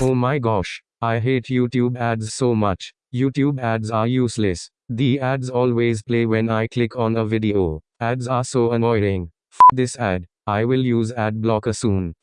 Oh my gosh. I hate YouTube ads so much. YouTube ads are useless. The ads always play when I click on a video. Ads are so annoying. F this ad. I will use ad blocker soon.